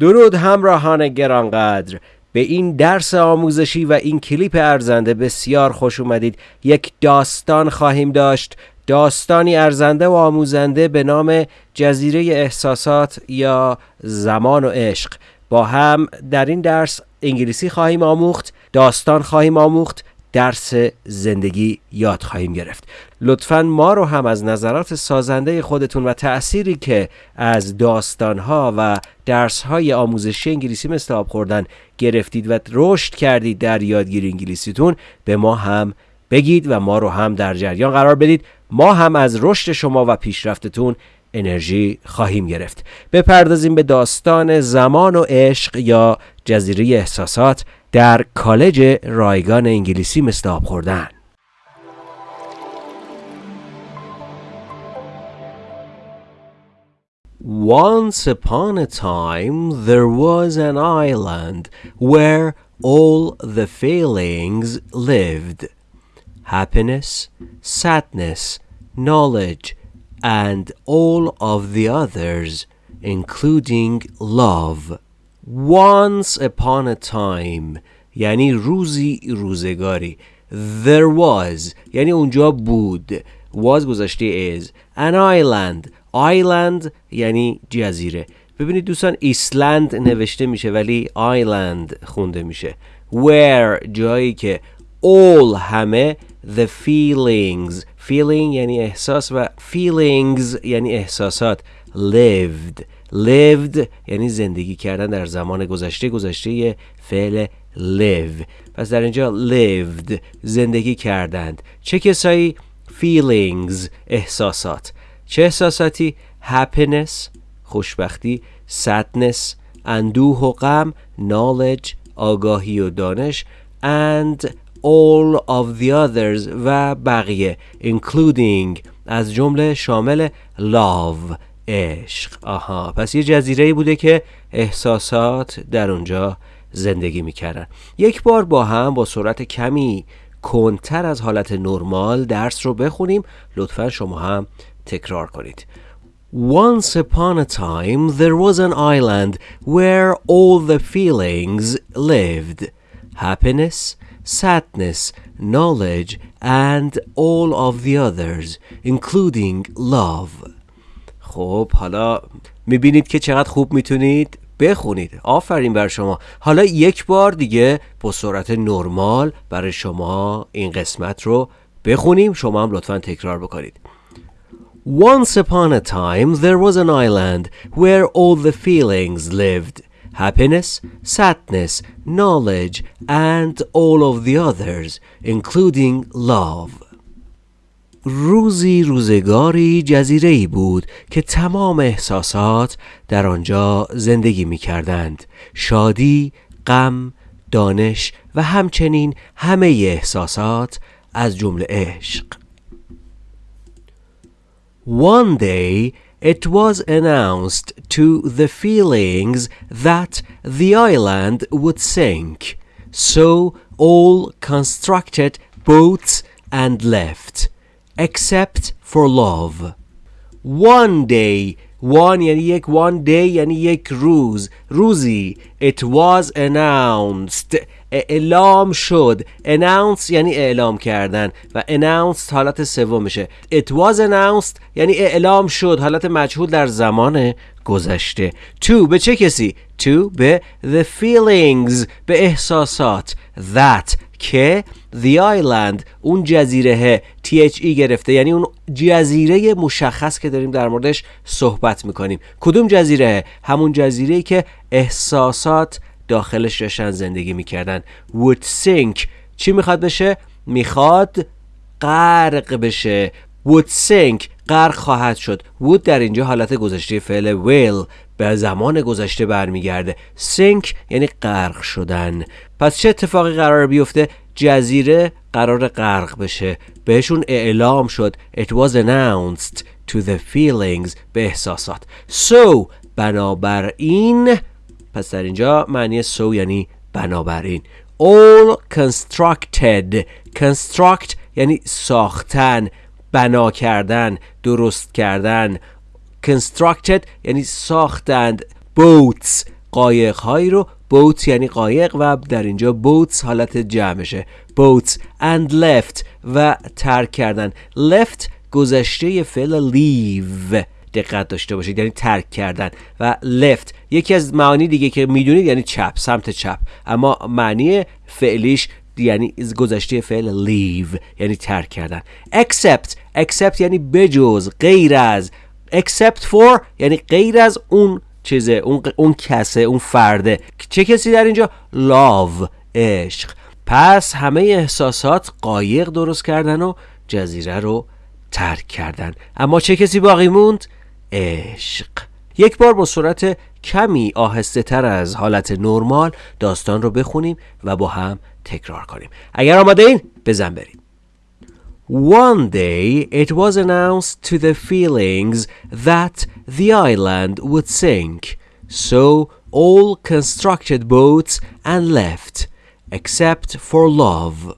درود همراهان گرانقدر. به این درس آموزشی و این کلیپ ارزنده بسیار خوش اومدید. یک داستان خواهیم داشت. داستانی ارزنده و آموزنده به نام جزیره احساسات یا زمان و عشق. با هم در این درس انگلیسی خواهیم آموخت داستان خواهیم آموخت درس زندگی یاد خواهیم گرفت. لطفا ما رو هم از نظرات سازنده خودتون و تأثیری که از داستانها و درسهای آموزشی انگلیسی مثل آب خوردن گرفتید و رشد کردید در یادگیری انگلیسیتون به ما هم بگید و ما رو هم در جریان قرار بدید. ما هم از رشد شما و پیشرفتتون انرژی خواهیم گرفت. بپردازیم به داستان زمان و عشق یا جزیره احساسات. در کالج رایگان انگلیسی مثل آب خوردن Once upon a time there was an island where all the feelings lived happiness, sadness, knowledge, and all of the others, including love. Once upon a time یعنی روزی روزگاری. There was یعنی اونجا بود. Was گذاشته is. An island. Island یعنی جزیره. ببینید دوستان ایسلند نوشته میشه ولی island خونده میشه. Where جایی که all همه the feelings. Feeling یعنی احساس و feelings یعنی احساسات. Lived. Lived یعنی زندگی کردن در زمان گذشته گذشته فعل live. پس در اینجا lived زندگی کردند. چه کسایی؟ feelings احساسات. چه احساساتی؟ happiness خوشبختی sadness اندوه و غم knowledge آگاهی و دانش and all of the others و بقیه including از جمله شامل love. عشق. آها. پس یه جزیره بوده که احساسات در اونجا زندگی می‌کردن. یک بار با هم با سرعت کمی کنتر از حالت نرمال درس رو بخونیم. لطفا شما هم تکرار کنید. Once upon a time there was an island where all the feelings lived. Happiness, sadness, knowledge, and all of the others, including love. خب حالا می‌بینید که چقدر خوب می‌تونید بخونید. آفرین بر شما. حالا یک بار دیگه با سرعت نرمال برای شما این قسمت رو بخونیم. شما هم لطفا تکرار بکنید. Once upon a time there was an island where all the feelings lived. Happiness, sadness, knowledge, and all of the others, including love. روزی روزگاری جزیره ای بود که تمام احساسات در آنجا زندگی می کردند. شادی، غم، دانش و همچنین همه احساسات از جمله عشق. One day it was announced to the feelings that the island would sink. So all constructed boats and left. Except for love. One day one یعنی یک one day یعنی یک روز روزی it was announced. اعلام شد announce یعنی اعلام کردن و announced حالت سومشه it was announced یعنی اعلام شد حالت مجهول در زمان گذشته to به چه کسی to به the feelings به احساسات that که the island اون جزیره THE گرفته یعنی اون جزیره مشخص که داریم در موردش صحبت می‌کنیم. کدوم جزیره همون جزیره که احساسات داخلش داشتن زندگی می‌کردن. Would sink. چی می‌خواد بشه؟ می‌خواد غرق بشه. Would sink. غرق خواهد شد. Would در اینجا حالت گذشته فعل will. به زمان گذشته برمیگرده. sink یعنی غرق شدن. پس چه اتفاقی قرار بیفته؟ جزیره قرار غرق بشه. بهشون اعلام شد. It was announced to the feelings به احساسات. So بنابراین پس در اینجا معنی so یعنی بنابراین. All constructed. Construct یعنی ساختن. بنا کردن. درست کردن. Constructed یعنی ساختند. Boats قایق هایی رو. Boats یعنی قایق و در اینجا boats حالت جمعشه. Boats and left و ترک کردن. Left گذشته فعل leave. دقت داشته باشید یعنی ترک کردن. و left یکی از معانی دیگه که می‌دونید یعنی چپ سمت چپ. اما معنی فعلیش یعنی گذشته فعل leave یعنی ترک کردن. Except except یعنی بجز غیر از. Except for یعنی غیر از اون چیزه اون, اون کسه اون فرده. چه کسی در اینجا؟ love عشق. پس همه احساسات قایق درست کردن و جزیره رو ترک کردن. اما چه کسی باقی موند؟ عشق. یک بار با صورت کمی آهسته تر از حالت نرمال داستان رو بخونیم و با هم تکرار کنیم. اگر آماده این بزن بریم. One day it was announced to the feelings that the island would sink, so all constructed boats and left, except for love.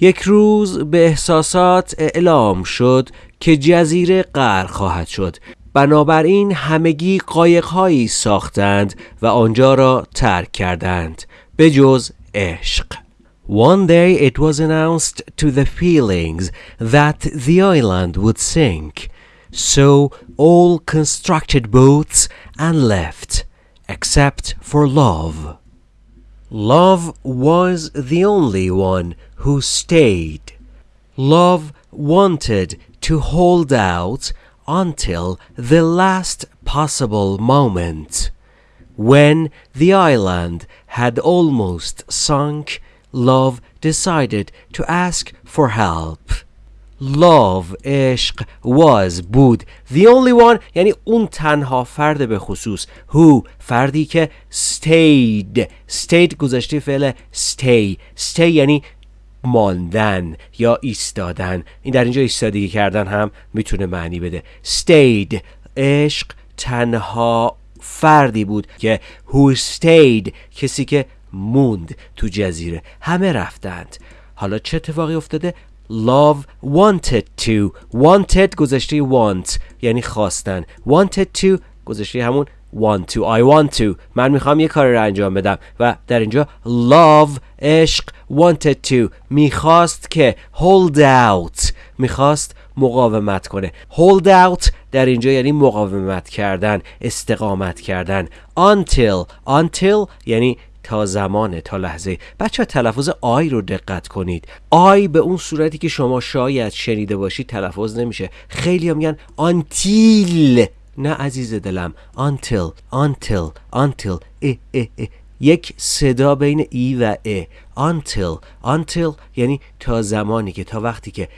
یک روز به احساسات اعلام شد که جزیره غرق خواهد شد بنابراین همگی قایقهایی ساختند و آنجا را ترک کردند به جز عشق one day it was announced to the feelings that the island would sink, so all constructed boats and left, except for love. Love was the only one who stayed. Love wanted to hold out until the last possible moment. When the island had almost sunk, love decided to ask for help. Love عشق was بود. The only one یعنی اون تنها فرد به خصوص. Who فردی که stayed. Stayed گذشته فعل stay. Stay یعنی ماندن یا ایستادن. این در اینجا ایستادگی کردن هم می‌تونه معنی بده. Stayed. عشق تنها فردی بود که who stayed. کسی که موند تو جزیره. همه رفتند. حالا چه اتفاقی افتاده؟ Love wanted to. Wanted گذشته want یعنی خواستن. Wanted to گذشته همون want to. I want to. من می‌خوام یه کار رو انجام بدم. و در اینجا love عشق wanted to. می‌خواست که hold out. می‌خواست مقاومت کنه. Hold out در اینجا یعنی مقاومت کردن استقامت کردن. Until. Until یعنی تا زمان تا لحظه. بچه تلفظ آی رو دقت کنید. آی به اون صورتی که شما شاید شنیده باشید تلفظ نمیشه. خیلی میگن آنتیل. نه عزیز دلم. until until until اه اه اه. یک صدا بین ای و ا. until until یعنی تا زمانی که تا وقتی که.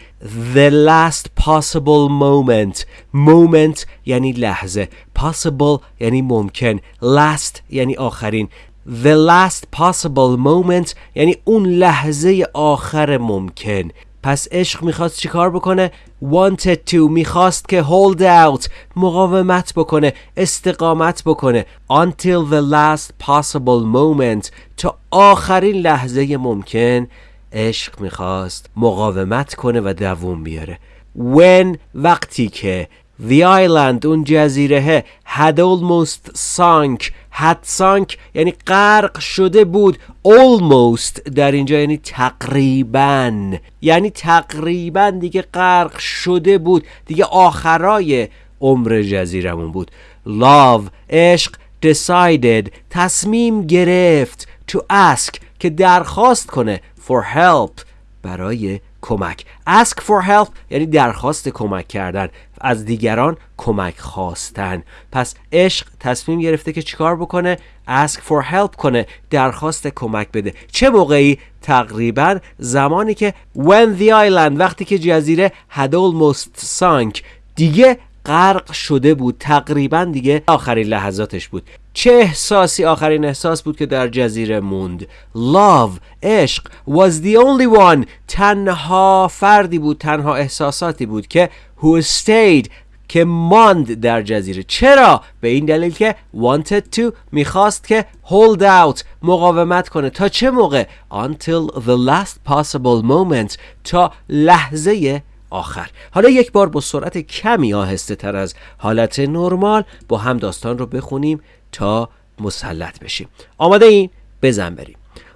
The last possible moment. Moment یعنی لحظه. Possible یعنی ممکن. Last یعنی آخرین. The last possible moment یعنی اون لحظه آخر ممکن. پس عشق می‌خواست چیکار بکنه؟ Wanted to می‌خواست که hold out مقاومت بکنه استقامت بکنه. Until the last possible moment تا آخرین لحظه ممکن عشق می‌خواست مقاومت کنه و دووم بیاره. When وقتی که The island اون جزیره had almost sunk had sunk یعنی غرق شده بود almost در اینجا یعنی تقریبا یعنی تقریبا دیگه غرق شده بود دیگه آخرای عمر جزیرمون بود love عشق decided تصمیم گرفت to ask که درخواست کنه for help برای کمک. Ask for help یعنی درخواست کمک کردن. از دیگران کمک خواستن. پس عشق تصمیم گرفته که چیکار بکنه؟ Ask for help کنه. درخواست کمک بده. چه موقعی؟ تقریبا زمانی که when the island وقتی که جزیره had almost sunk دیگه غرق شده بود. تقریبا دیگه آخرین لحظاتش بود. چه احساسی؟ آخرین احساس بود که در جزیره موند. Love عشق was the only one. تنها فردی بود تنها احساساتی بود که who stayed که ماند در جزیره. چرا؟ به این دلیل که wanted to می‌خواست که hold out مقاومت کنه. تا چه موقع؟ Until the last possible moment تا لحظه آخر حالا یک بار با سرعت کمی آهسته تر از حالت نرمال با هم داستان رو بخونیم تا مسلط بشیم آماده این بزن بریم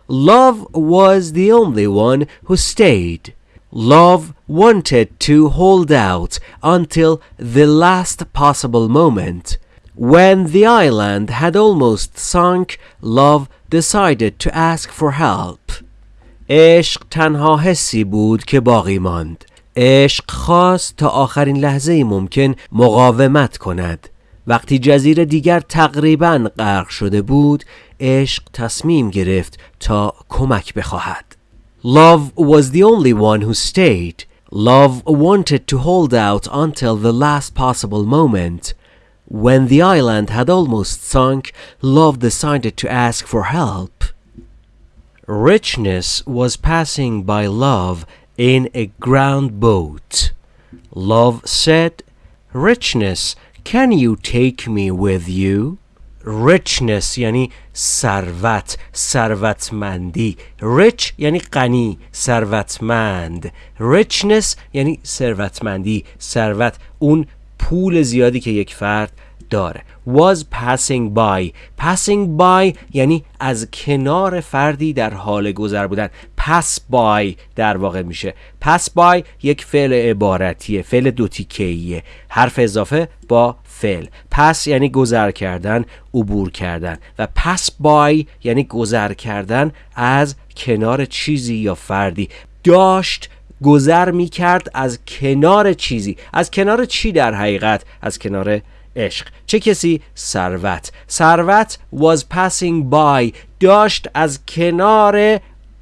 Love was the only one who stayed Love wanted to hold out until the last possible moment When the island had almost sunk, Love decided to ask for help. عشق تنها حسی بود که باقی ماند. عشق خواست تا آخرین لحظه ممکن مقاومت کند. وقتی جزیره دیگر تقریبا غرق شده بود، عشق تصمیم گرفت تا کمک بخواهد. Love was the only one who stayed. Love wanted to hold out until the last possible moment. When the island had almost sunk, Love decided to ask for help. Richness was passing by Love in a ground boat. Love said, Richness, can you take me with you? richness یعنی ثروت ثروتمندی rich یعنی غنی ثروتمند richness یعنی ثروتمندی ثروت اون پول زیادی که یک فرد داره was passing by. Passing by یعنی از کنار فردی در حال گذر بودن. Pass by در واقع میشه. Pass by یک فعل عبارتیه فعل دو تیکه‌ایه. حرف اضافه با فعل. پس یعنی گذر کردن عبور کردن. و پس بای یعنی گذر کردن از کنار چیزی یا فردی. داشت گذر می کرد از کنار چیزی. از کنار چی در حقیقت؟ از کنار عشق. چه کسی؟ ثروت. ثروت was passing by. داشت از کنار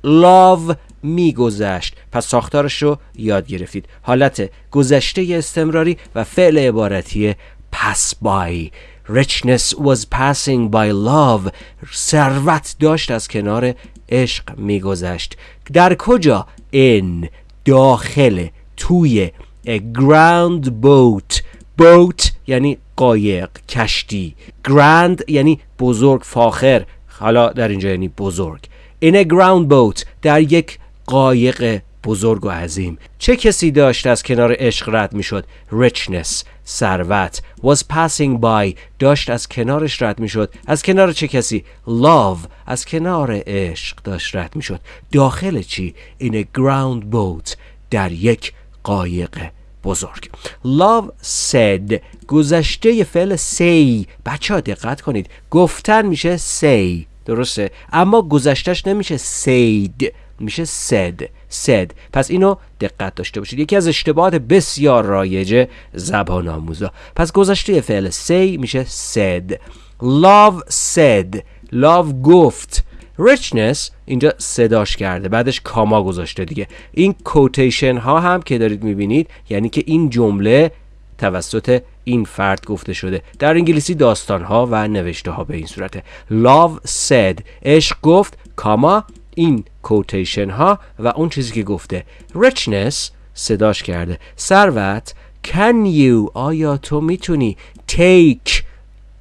love میگذشت. پس ساختارش رو یاد گرفتید. حالت گذشته استمراری و فعل عبارتی pass by. Richness was passing by love. ثروت داشت از کنار عشق میگذشت. در کجا؟ In. داخل. توی. A ground boat. Boat یعنی قایق کشتی. Grand یعنی بزرگ فاخر. حالا در اینجا یعنی بزرگ. In a ground boat در یک قایق بزرگ و عظیم. چه کسی داشت از کنار عشق رد می‌شد؟ Richness ثروت. Was passing by داشت از کنارش رد می‌شد. از کنار چه کسی؟ Love از کنار عشق داشت رد می‌شد. داخل چی؟ In a ground boat در یک قایق. بزرگ. Love said. گذشته فعل say. بچه ها دقت کنید. گفتن میشه say. درسته؟ اما گذشتش نمیشه said. میشه said. Said. پس اینو دقت داشته باشید. یکی از اشتباهات بسیار رایج زبان آموزا. پس گذشته فعل say میشه said. Love said. Love گفت. Richness اینجا صداش کرده بعدش کاما گذاشته دیگه. این کوتیشن ها هم که دارید می‌بینید یعنی که این جمله توسط این فرد گفته شده. در انگلیسی داستان ها و نوشته ها به این صورته. Love said عشق گفت کاما این کوتیشن ها و اون چیزی که گفته. Richness صداش کرده. ثروت can you آیا تو می‌تونی take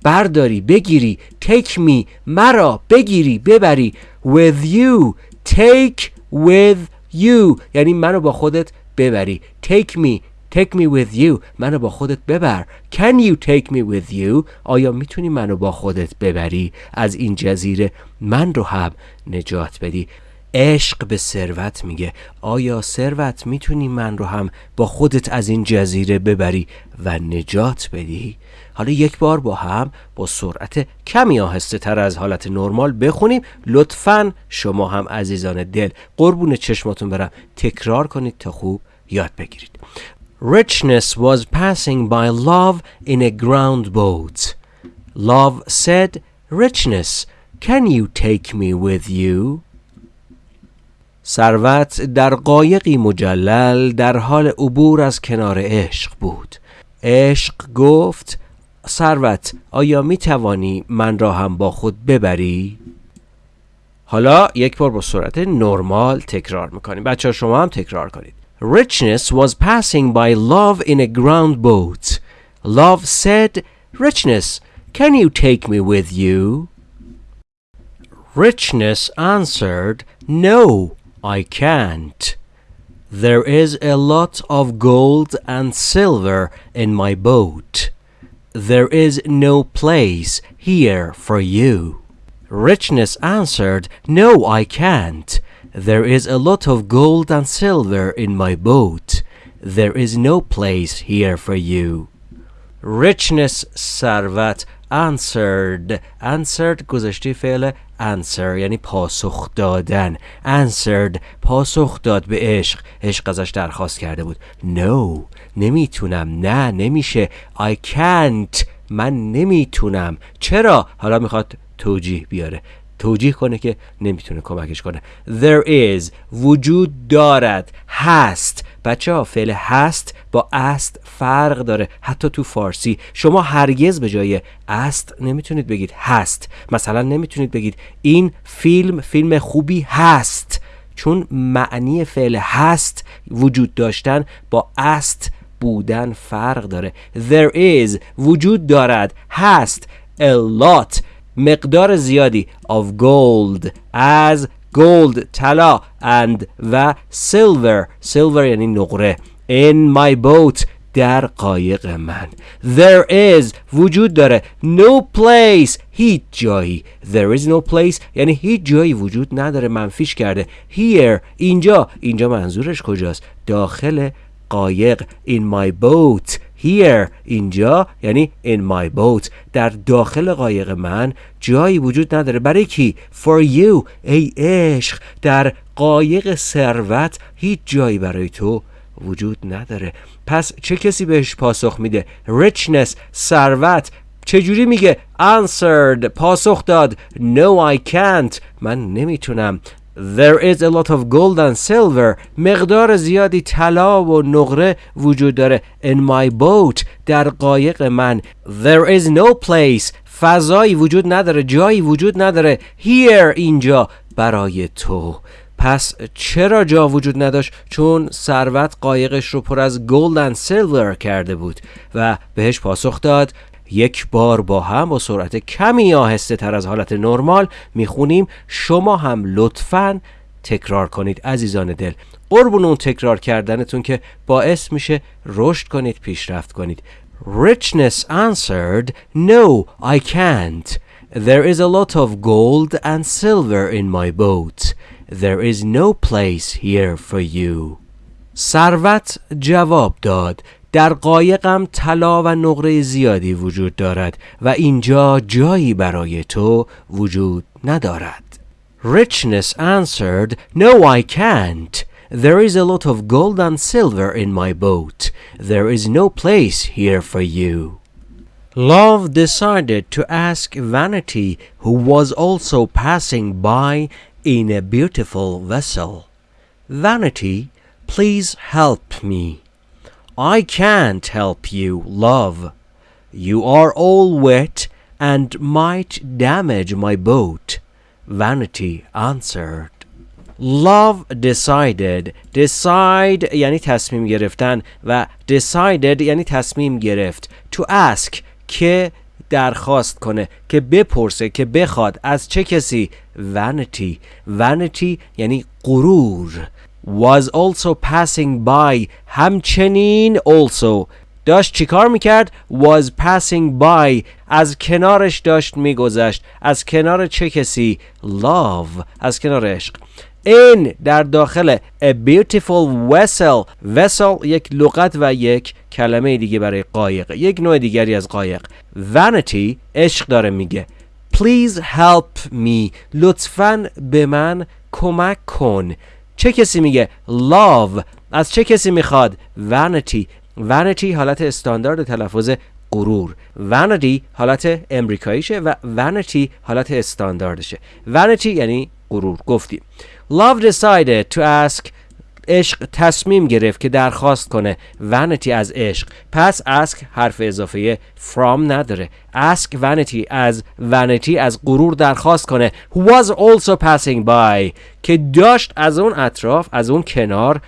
برداری بگیری take me مرا بگیری ببری. With you take with you. یعنی منو با خودت ببری. Take me take me with you. منو با خودت ببر. Can you take me with you? آیا می‌تونی منو با خودت ببری؟ از این جزیره من رو هم نجات بدی. عشق به ثروت میگه. آیا ثروت می‌تونی من رو هم با خودت از این جزیره ببری و نجات بدی؟ حالا یک بار با هم با سرعت کمی آهسته تر از حالت نرمال بخونیم. لطفا شما هم عزیزان دل قربون چشماتون برم. تکرار کنید تا خوب یاد بگیرید. Richness was passing by love in a ground boat. Love said, Richness, can you take me with you? ثروت در قایقی مجلل در حال عبور از کنار عشق بود عشق گفت ثروت آیا می توانی من را هم با خود ببری؟ حالا یک بار با سرعت نرمال تکرار می‌کنیم بچه شما هم تکرار کنید Richness was passing by love in a ground boat. Love said, Richness, can you take me with you? Richness answered, No, I can't. There is a lot of gold and silver in my boat. There is no place here for you. Richness answered, No, I can't. There is a lot of gold and silver in my boat. There is no place here for you. Richness, Sarvat, answered. Answered گذاشته فعل answer یعنی پاسخ دادن. Answered پاسخ داد به عشق. عشق ازش درخواست کرده بود. No نمی‌تونم. نه نمیشه. I can't. من نمی‌تونم. چرا؟ حالا می‌خواد توجیه بیاره. توجیه کنه که نمی‌تونه کمکش کنه. There is وجود دارد هست. بچه ها فعل هست با است فرق داره حتی تو فارسی. شما هرگز به جای است نمی‌تونید بگید هست. مثلا نمی‌تونید بگید این فیلم فیلم خوبی هست چون معنی فعل هست وجود داشتن با است بودن فرق داره. There is وجود دارد هست a lot. مقدار زیادی of gold. از gold طلا and و silver. Silver یعنی نقره in my boat در قایق من there is وجود داره no place هیچ جایی there is no place یعنی هیچ جایی وجود نداره منفیش کرده here اینجا اینجا منظورش کجاست داخل قایق in my boat here اینجا یعنی in my boat در داخل قایق من جایی وجود نداره. برای کی؟ For you ای عشق. در قایق ثروت هیچ جایی برای تو وجود نداره. پس چه کسی بهش پاسخ میده؟ Richness ثروت. چجوری میگه؟ Answered پاسخ داد. No I can't. من نمی‌تونم. There is a lot of gold and silver. مقدار زیادی طلا و نقره وجود داره. In my boat در قایق من. There is no place. فضایی وجود نداره. جایی وجود نداره. Here اینجا. برای تو. پس چرا جا وجود نداشت؟ چون ثروت قایقش رو پر از گلد و سیلور کرده بود و بهش پاسخ داد. یک بار با هم با سرعت کمی آهسته تر از حالت نرمال می‌خونیم. شما هم لطفا تکرار کنید عزیزان دل. قربون اون تکرار کردنتون که باعث میشه رشد کنید پیشرفت کنید. Richness answered No, I can't. There is a lot of gold and silver in my boat. There is no place here for you. ثروت جواب داد. در قایقم طلا و نقره زیادی وجود دارد و اینجا جایی برای تو وجود ندارد Richness answered No I can't There is a lot of gold and silver in my boat There is no place here for you Love decided to ask Vanity who was also passing by in a beautiful vessel Vanity please help me I can't help you, love. You are all wet and might damage my boat. Vanity answered. Love decided decide یعنی تصمیم گرفتن و decided یعنی تصمیم گرفت to ask که درخواست کنه که بپرسه که بخواد از چه کسی vanity vanity یعنی غرور was also passing by. همچنین also داشت چیکار می‌کرد؟ Was passing by. از کنارش داشت میگذشت. از کنار چه کسی؟ Love. از کنار عشق. این در داخل a beautiful vessel. Vessel یک لغت و یک کلمه دیگه برای قایق. یک نوع دیگری از قایق. Vanity عشق داره میگه. Please help me. لطفا به من کمک کن. چه کسی میگه love از چه کسی می‌خواد vanity vanity حالت استاندارد تلفظ غرور. vanity حالت امریکاییشه و vanity حالت استانداردشه. vanity یعنی غرور. گفتیم. love decided to ask عشق تصمیم گرفت که درخواست کنه. Vanity از عشق. پس ask حرف اضافه from نداره. Ask vanity از vanity از غرور درخواست کنه. Who was also passing by. که داشت از اون اطراف از اون کنار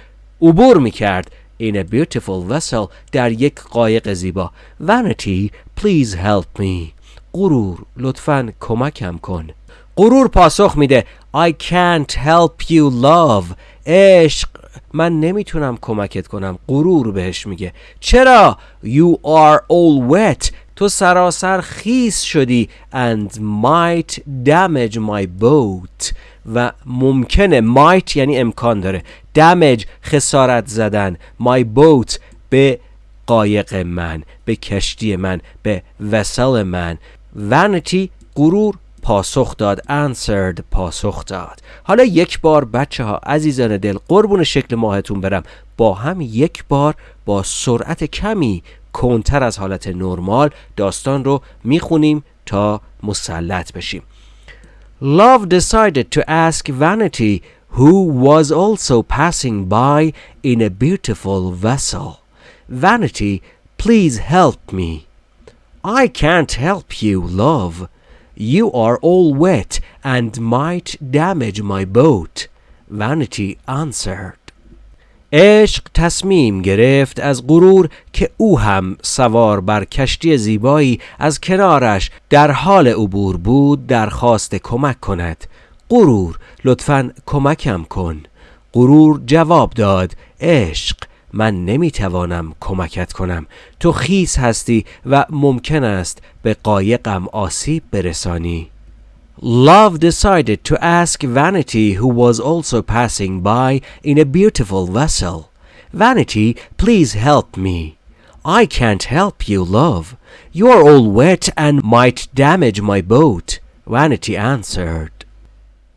عبور می‌کرد. In a beautiful vessel در یک قایق زیبا. Vanity please help me. غرور لطفا کمکم کن. غرور پاسخ میده. I can't help you love. عشق من نمی‌تونم کمکت کنم. غرور بهش میگه. چرا؟ You are all wet. تو سراسر خیس شدی and might damage my boat. و ممکنه might یعنی امکان داره. Damage خسارت زدن. My boat به قایق من به کشتی من به وسل من. Vanity غرور پاسخ داد answered پاسخ داد حالا یک بار بچه ها عزیزان دل قربون شکل ماهتون برم با هم یک بار با سرعت کمی کنتر از حالت نرمال داستان رو می‌خونیم تا مسلط بشیم Love decided to ask Vanity who was also passing by in a beautiful vessel. Vanity, please help me. I can't help you, love. You are all wet and might damage my boat. Vanity answered. عشق تصمیم گرفت از غرور که او هم سوار بر کشتی زیبایی از کنارش در حال عبور بود درخواست کمک کند غرور لطفا کمکم کن غرور جواب داد عشق من نمی‌توانم کمکت کنم تو خیس هستی و ممکن است به قایقم آسیب برسانی Love decided to ask Vanity, who was also passing by in a beautiful vessel. Vanity, please help me. I can't help you, love. You are all wet and might damage my boat. Vanity answered.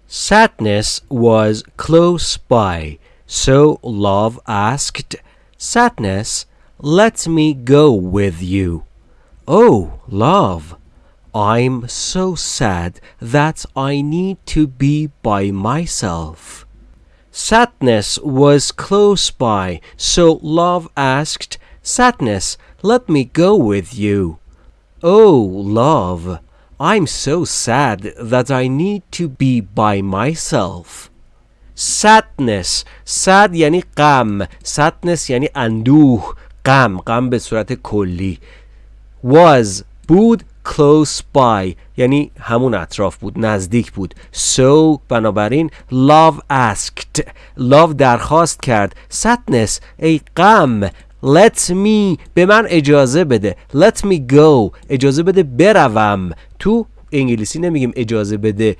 Sadness was close by, so Love asked, Sadness, let me go with you. Oh, Love, I'm so sad that I need to be by myself. Sadness was close by, so Love asked, Sadness, let me go with you. Oh, Love, I'm so sad that I need to be by myself. Sadness. Sad یعنی غم. Sadness یعنی اندوه. غم. غم به صورت کلی. Was. بود. Close by. یعنی همون اطراف بود. نزدیک بود. So بنابراین love asked. Love درخواست کرد. Sadness. ای غم. Let me. به من اجازه بده. Let me go. اجازه بده بروم. تو انگلیسی نمیگیم اجازه بده.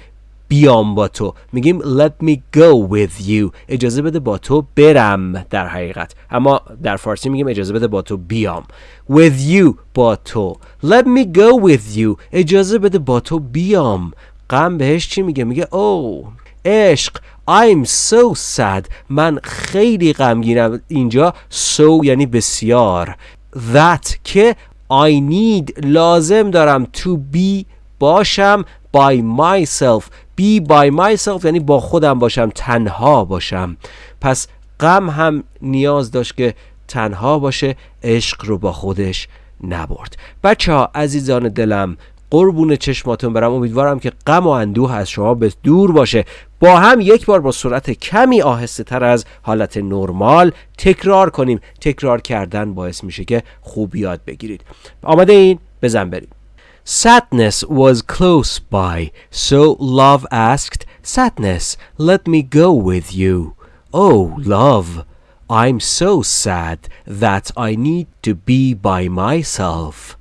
بیام با تو. میگیم let me go with you. اجازه بده با تو برم در حقیقت. اما در فارسی میگیم اجازه بده با تو بیام. With you با تو. Let me go with you. اجازه بده با تو بیام. غم بهش چی میگه؟ میگه او oh, عشق. I'm so sad. من خیلی غمگینم. اینجا so یعنی بسیار. That که I need لازم دارم to be باشم by myself. Be by myself یعنی با خودم باشم تنها باشم. پس غم هم نیاز داشت که تنها باشه عشق رو با خودش نبرد. بچه ها عزیزان دلم قربون چشماتون برم. امیدوارم که غم و اندوه از شما به دور باشه. با هم یک بار با سرعت کمی آهسته تر از حالت نرمال تکرار کنیم. تکرار کردن باعث میشه که خوب یاد بگیرید. آماده این؟ بزن بریم. Sadness was close by, so love asked, Sadness, let me go with you. Oh, love, I'm so sad that I need to be by myself.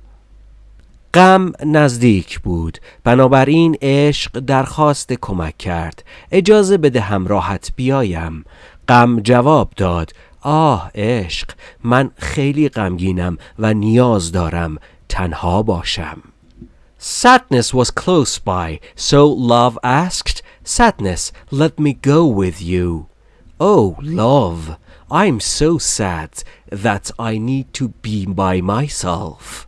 غم نزدیک بود. بنابراین عشق درخواست کمک کرد. اجازه بده همراهت بیایم. غم جواب داد. آه عشق من خیلی غمگینم و نیاز دارم. تنها باشم. Sadness was close by, so love asked, Sadness, let me go with you. Oh, love, I'm so sad that I need to be by myself.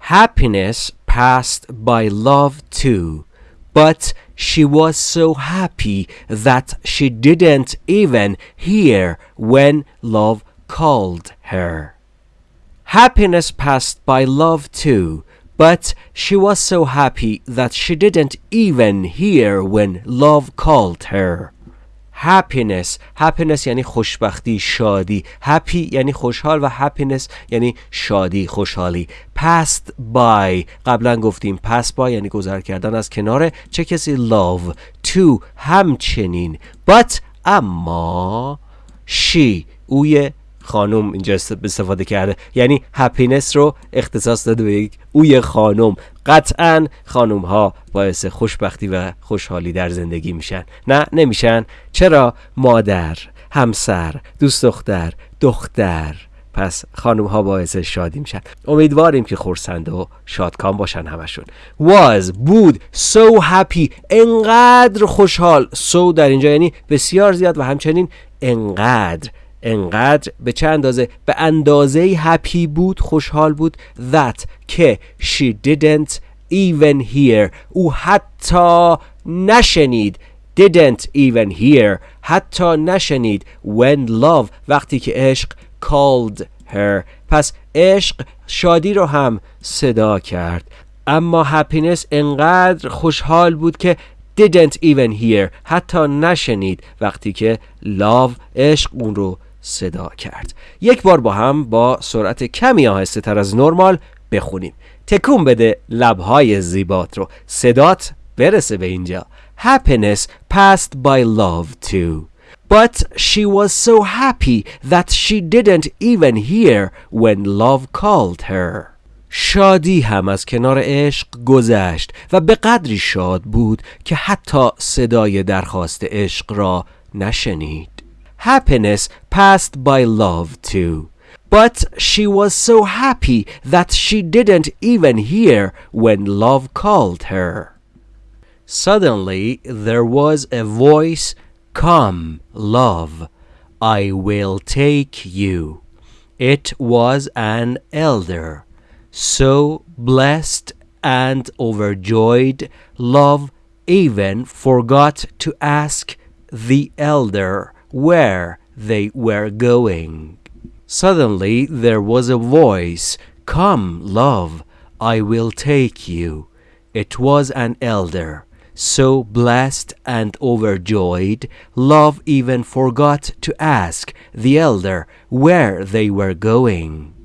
Happiness passed by love too, but she was so happy that she didn't even hear when love called her. Happiness passed by love too, but she was so happy that she didn't even hear when love called her. happiness happiness یعنی خوشبختی شادی happy یعنی خوشحال و happiness یعنی شادی خوشحالی passed by قبلا گفتیم pass by یعنی گذر کردن از کنار چه کسی love to همچنین but اما she اوی خانم اینجا استفاده کرده. یعنی هپینس رو اختصاص داده به یک اوی خانم. قطعا خانم ها باعث خوشبختی و خوشحالی در زندگی میشن. نه نمیشن. چرا؟ مادر همسر دوست دختر دختر. پس خانم ها باعث شادی میشن. امیدواریم که خورسند و شادکام باشن همشون. Was بود. So happy. انقدر خوشحال. So در اینجا یعنی بسیار زیاد و همچنین انقدر. انقدر به چه اندازه؟ به اندازه هپی بود خوشحال بود. That که she didn't even hear. او حتی نشنید. Didn't even hear. حتی نشنید. When love وقتی که عشق called her. پس عشق شادی رو هم صدا کرد. اما هپینس انقدر خوشحال بود که didn't even hear. حتی نشنید. وقتی که love عشق اون رو صدا کرد. یک بار با هم با سرعت کمی آهسته تر از نرمال بخونیم. تکون بده لبهای زیبات رو. صدات برسه به اینجا. Happiness passed by love too. But she was so happy that she didn't even hear when love called her. شادی هم از کنار عشق گذشت و به قدری شاد بود که حتی صدای درخواست عشق را نشنید. Happiness passed by love too. But she was so happy that she didn't even hear when love called her. Suddenly there was a voice, Come, love, I will take you. It was an elder, so blessed and overjoyed, love even forgot to ask the elder where they were going. Suddenly there was a voice, Come, love, I will take you. It was an elder. So blessed and overjoyed, love even forgot to ask the elder where they were going.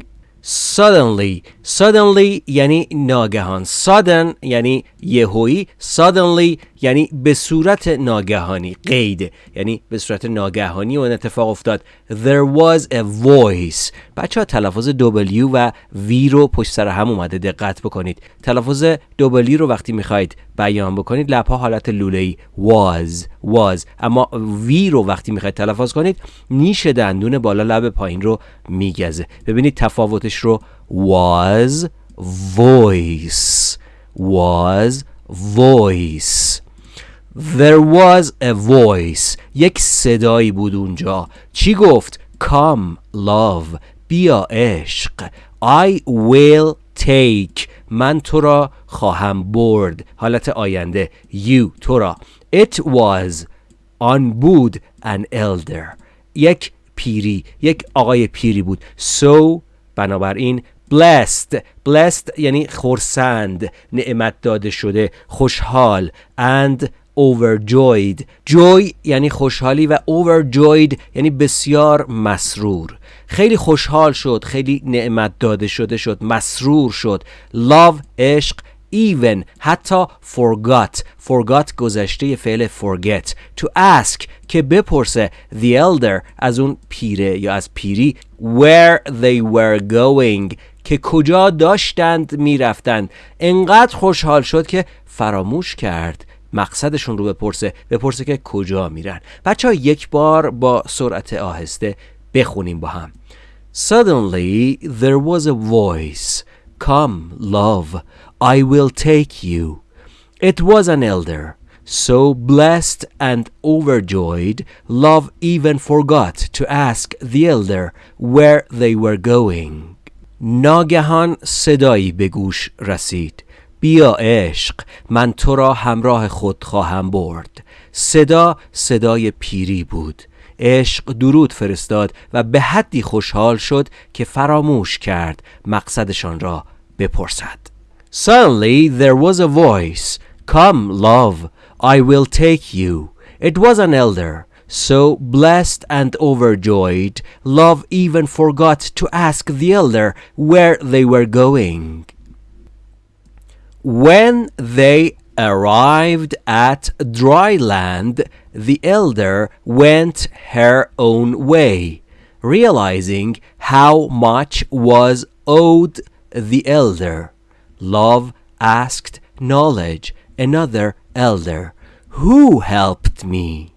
suddenly suddenly یعنی ناگهان sudden یعنی یهویی suddenly یعنی به صورت ناگهانی قید. یعنی به صورت ناگهانی اون اتفاق افتاد. There was a voice. بچه ها تلفظ W و V رو پشت سر هم اومده دقت بکنید. تلفظ W رو وقتی می‌خواید بیان بکنید لبها حالت لوله ای was was. اما V رو وقتی می‌خواید تلفظ کنید نیش دندون بالا لب پایین رو میگزه. ببینید تفاوتش رو. Was voice. Was voice. There was a voice. یک صدایی بود اونجا. چی گفت؟ Come love. بیا عشق. I will take. من تو را خواهم برد. حالت آینده. You تو را. It was آن بود an elder. یک پیری یک آقای پیری بود. So بنابراین blessed. Blessed یعنی خورسند نعمت داده شده. خوشحال. And overjoyed. Joy یعنی خوشحالی و overjoyed یعنی بسیار مسرور. خیلی خوشحال شد خیلی نعمت داده شده شد مسرور شد. Love عشق even حتی forgot. Forgot گذشته فعل forget. To ask که بپرسه. The elder از اون پیره یا از پیری where they were going. که کجا داشتند می‌رفتند. انقدر خوشحال شد که فراموش کرد. مقصدشون رو بپرسه بپرسه که کجا میرن بچه ها یک بار با سرعت آهسته بخونیم با هم Suddenly there was a voice Come love I will take you It was an elder So blessed and overjoyed, love even forgot to ask the elder where they were going. ناگهان صدایی به گوش رسید بیا عشق من تو را همراه خود خواهم برد صدا صدای پیری بود عشق درود فرستاد و به حدی خوشحال شد که فراموش کرد مقصدشان را بپرسد Suddenly there was a voice Come love I will take you It was an elder So blessed and overjoyed, love even forgot to ask the elder where they were going. When they arrived at dry land, the elder went her own way. realizing how much was owed the elder. Love asked knowledge, another elder. Who helped me?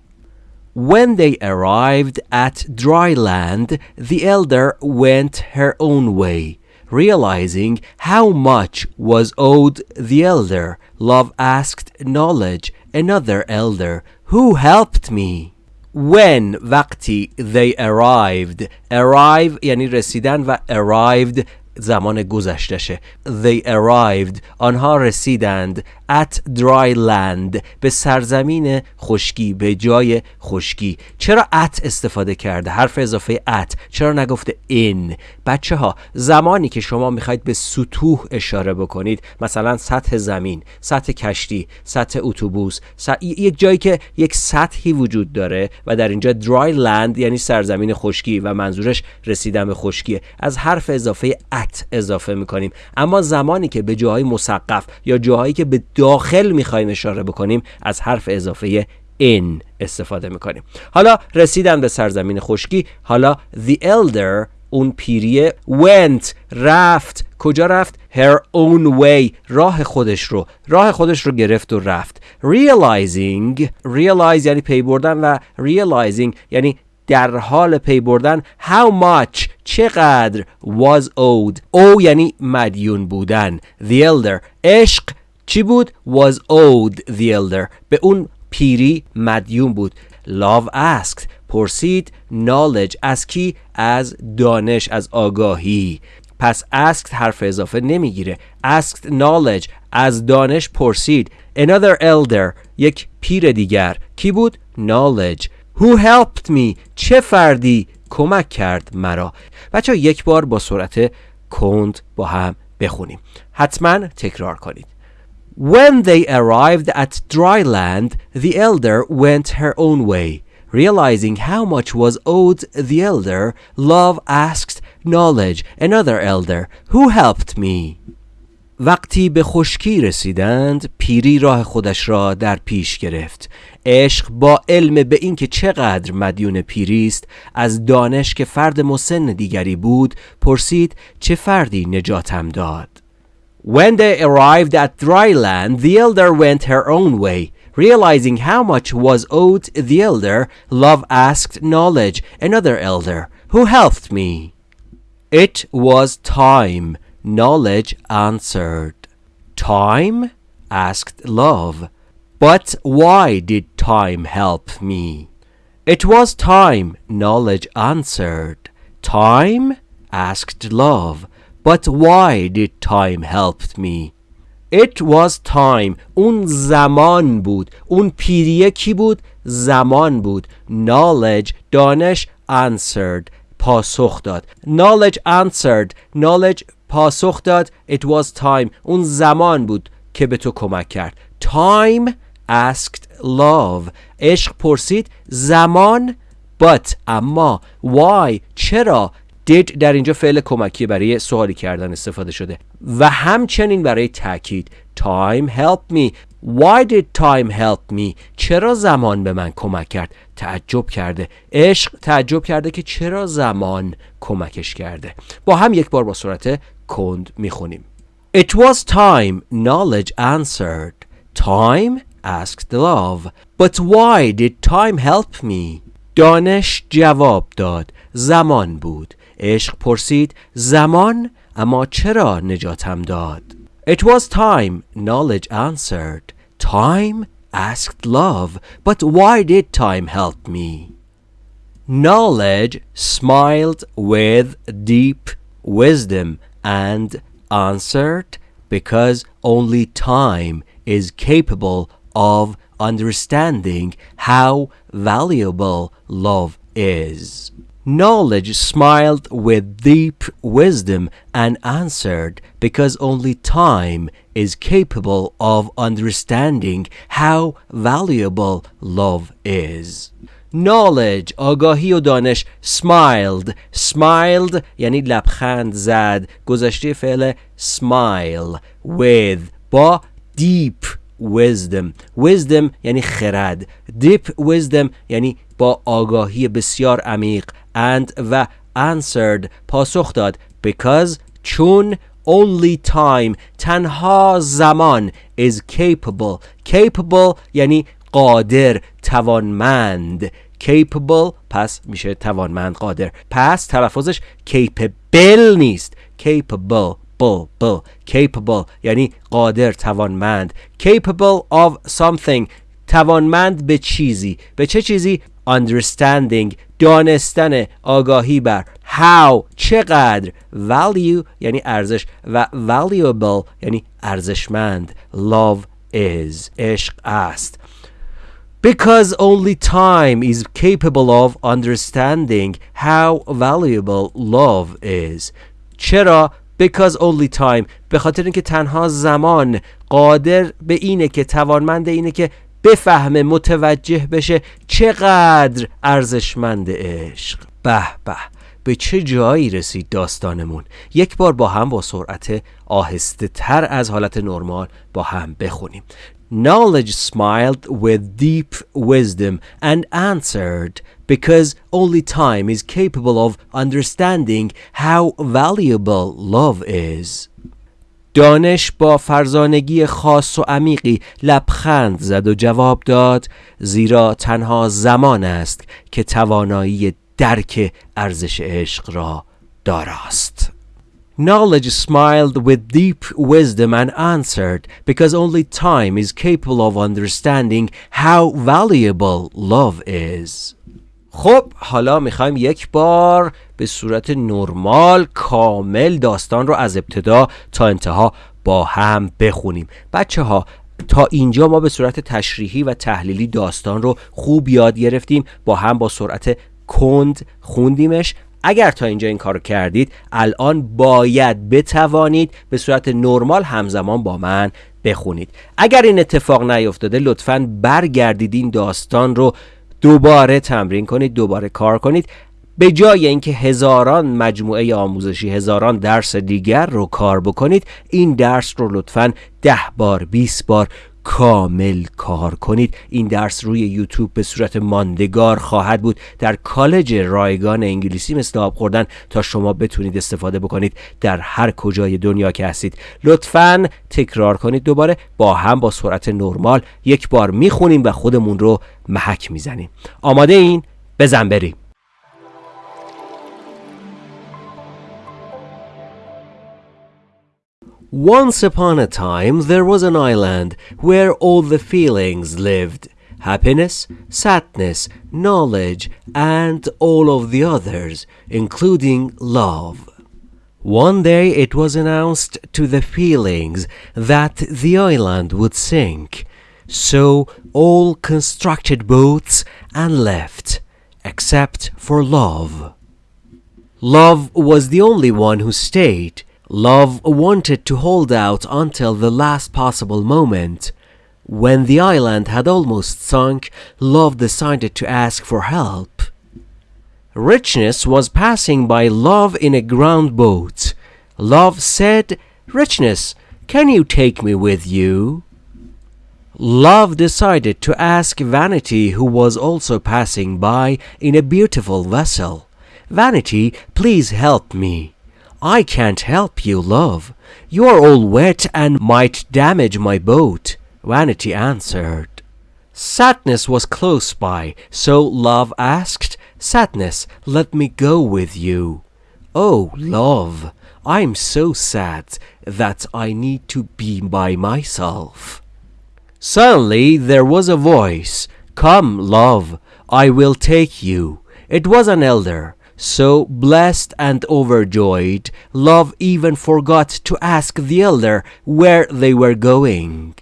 When they arrived at dry land, the elder went her own way. Realizing how much was owed the elder, love asked knowledge, another elder, Who helped me? When وقتی they arrived arrive یعنی رسیدن و arrived زمان گذشتشه They arrived آنها رسیدند at dry land به سرزمین خشکی به جای خشکی. چرا at استفاده کرده؟ حرف اضافه at. چرا نگفته in بچه ها زمانی که شما می‌خواید به سطوح اشاره بکنید مثلا سطح زمین سطح کشتی سطح اتوبوس سطح... یک جایی که یک سطحی وجود داره و در اینجا dry land یعنی سرزمین خشکی و منظورش رسیدن به خشکیه از حرف اضافه at اضافه می‌کنیم. اما زمانی که به جاهای مسقف یا جاهایی که به داخل می‌خوایم اشاره بکنیم از حرف اضافه in استفاده می‌کنیم. حالا رسیدن به سرزمین خشکی حالا the elder اون پیریه went رفت. کجا رفت؟ her own way راه خودش رو راه خودش رو گرفت و رفت. realizing realize یعنی پی بردن و realizing یعنی در حال پی بردن. how much چقدر؟ was owed. او یعنی مدیون بودن. the elder عشق. چی بود؟ Was owed the elder. به اون پیری مدیون بود. Love asked. پرسید. Knowledge. از کی؟ از دانش از آگاهی. پس asked حرف اضافه نمی‌گیره. Asked knowledge. از دانش پرسید. Another elder. یک پیر دیگر. کی بود؟ Knowledge. Who helped me? چه فردی کمک کرد مرا؟ بچه یک بار با سرعت کند با هم بخونیم. حتما تکرار کنید. When they arrived at dry land, the elder went her own way. Realizing how much was owed the elder, love asked knowledge, another elder, who helped me? وقتی به خشکی رسیدند پیری راه خودش را در پیش گرفت عشق با علم به اینکه چقدر مدیون پیری است از دانش که فرد مسن دیگری بود پرسید چه فردی نجاتم داد When they arrived at dry land, the elder went her own way. Realizing how much was owed the elder, love asked knowledge, another elder, who helped me? It was time, knowledge answered. Time? asked love. But why did time help me? It was time, knowledge answered. Time? asked love. But why did time help me? It was time اون زمان بود اون پیریه کی بود؟ زمان بود Knowledge دانش answered پاسخ داد Knowledge answered Knowledge پاسخ داد It was time اون زمان بود که به تو کمک کرد Time asked love عشق پرسید زمان But اما Why چرا did در اینجا فعل کمکی برای سوالی کردن استفاده شده. و همچنین برای تاکید time help me. Why did time help me? چرا زمان به من کمک کرد؟ تعجب کرده. عشق تعجب کرده که چرا زمان کمکش کرده. با هم یک بار با صورت کند می‌خونیم. It was time knowledge answered. Time asked love. But why did time help me? دانش جواب داد زمان بود عشق پرسید زمان اما چرا نجاتم داد It was time knowledge answered Time asked love But why did time help me Knowledge smiled with deep wisdom and answered because only time is capable of understanding how valuable love is. Knowledge smiled with deep wisdom and answered, because only time is capable of understanding how valuable love is. Knowledge آگاهی و دانش smiled smiled یعنی لبخند زد گذشته فعل smile with با deep wisdom wisdom یعنی خرد deep wisdom یعنی با آگاهی بسیار عمیق and و answered پاسخ داد. Because چون only time تنها زمان is capable. Capable یعنی قادر توانمند. Capable پس میشه توانمند قادر. پس تلفظش capable نیست. Capable بل بل capable یعنی قادر توانمند. Capable of something توانمند به چیزی. به چه چیزی؟ Understanding. دانستن آگاهی بر how چقدر value یعنی ارزش و valuable یعنی ارزشمند love is عشق است because only time is capable of understanding how valuable love is چرا because only time به خاطر اینکه تنها زمان قادر به اینه که توانمند اینه که بفهمه متوجه بشه چقدر ارزشمند عشق به به به چه جایی رسید داستانمون یک بار با هم با سرعت آهسته تر از حالت نرمال با هم بخونیم Knowledge smiled with deep wisdom and answered because only time is capable of understanding how valuable love is. دانش با فرزانگی خاص و عمیقی لبخند زد و جواب داد زیرا تنها زمان است که توانایی درک ارزش عشق را داراست. Knowledge smiled with deep wisdom and answered, because only time is capable of understanding how valuable love is. خب حالا می‌خوایم یک بار به صورت نرمال کامل داستان رو از ابتدا تا انتها با هم بخونیم. بچه ها تا اینجا ما به صورت تشریحی و تحلیلی داستان رو خوب یاد گرفتیم. با هم با سرعت کند خوندیمش. اگر تا اینجا این کار کردید الان باید بتوانید به صورت نرمال همزمان با من بخونید. اگر این اتفاق نیفتاده لطفا برگردید این داستان رو دوباره تمرین کنید دوباره کار کنید. به جای اینکه هزاران مجموعه آموزشی هزاران درس دیگر رو کار بکنید این درس رو لطفا ده بار 20 بار کامل کار کنید. این درس روی یوتیوب به صورت ماندگار خواهد بود. در کالج رایگان انگلیسی مثل آب خوردن تا شما بتونید استفاده بکنید در هر کجای دنیا که هستید. لطفا تکرار کنید دوباره. با هم با سرعت نرمال یک بار می‌خونیم و خودمون رو محک می‌زنیم. آماده این؟ بزن بریم. Once upon a time, there was an island where all the feelings lived happiness, sadness, knowledge, and all of the others, including love. One day it was announced to the feelings that the island would sink, so all constructed boats and left, except for love. Love was the only one who stayed Love wanted to hold out until the last possible moment. When the island had almost sunk, Love decided to ask for help. Richness was passing by Love in a ground boat. Love said, Richness, can you take me with you? Love decided to ask Vanity, who was also passing by in a beautiful vessel. Vanity, please help me. I can't help you, love. You are all wet and might damage my boat. Vanity answered. Sadness was close by, so Love asked, Sadness, let me go with you. Oh, love, I'm so sad that I need to be by myself. Suddenly there was a voice, Come, love, I will take you. It was an elder. So blessed and overjoyed, Love even forgot to ask the elder where they were going.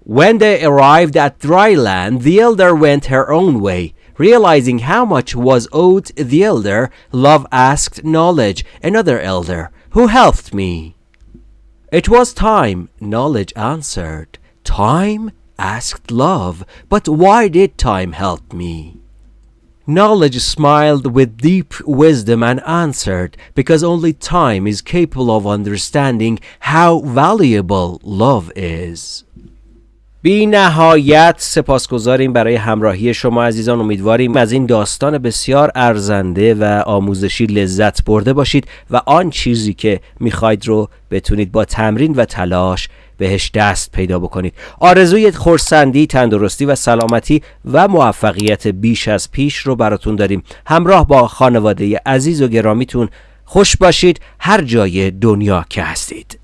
When they arrived at dry land, the elder went her own way. Realizing how much was owed the elder, Love asked Knowledge, another elder, who helped me. It was time, Knowledge answered. Time? asked Love, but why did time help me? Knowledge smiled with deep wisdom and answered, because only time is capable of understanding how valuable love is. بی نهایت سپاسگزاریم برای همراهی شما عزیزان امیدواریم از این داستان بسیار ارزنده و آموزشی لذت برده باشید و آن چیزی که می‌خواید رو بتونید با تمرین و تلاش بهش دست پیدا بکنید. آرزوی خورسندی تندرستی و سلامتی و موفقیت بیش از پیش رو براتون داریم. همراه با خانواده عزیز و گرامیتون خوش باشید. هر جای دنیا که هستید.